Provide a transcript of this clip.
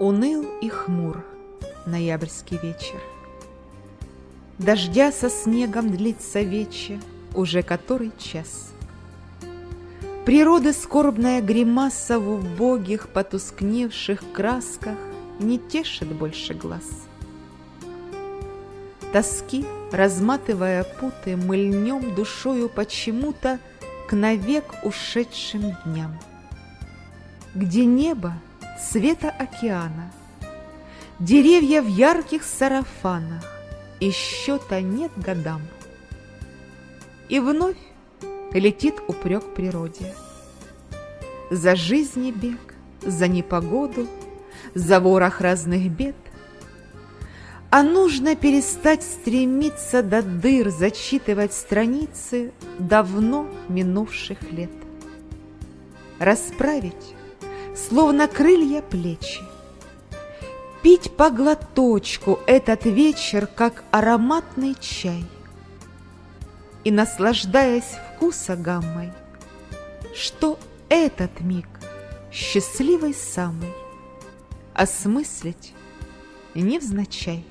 Уныл и хмур ноябрьский вечер. Дождя со снегом длится вече уже который час. Природы скорбная гримаса в убогих, потускневших красках не тешит больше глаз. Тоски, разматывая путы, мы льнем душою почему-то к навек ушедшим дням, где небо цвета океана, деревья в ярких сарафанах, и счета нет годам. И вновь летит упрек природе. За жизни бег, за непогоду, за ворох разных бед. А нужно перестать стремиться до дыр, зачитывать страницы давно минувших лет. Расправить, словно крылья плечи, Пить по глоточку этот вечер, как ароматный чай. И, наслаждаясь вкуса гаммой, Что этот миг счастливый самый Осмыслить невзначай.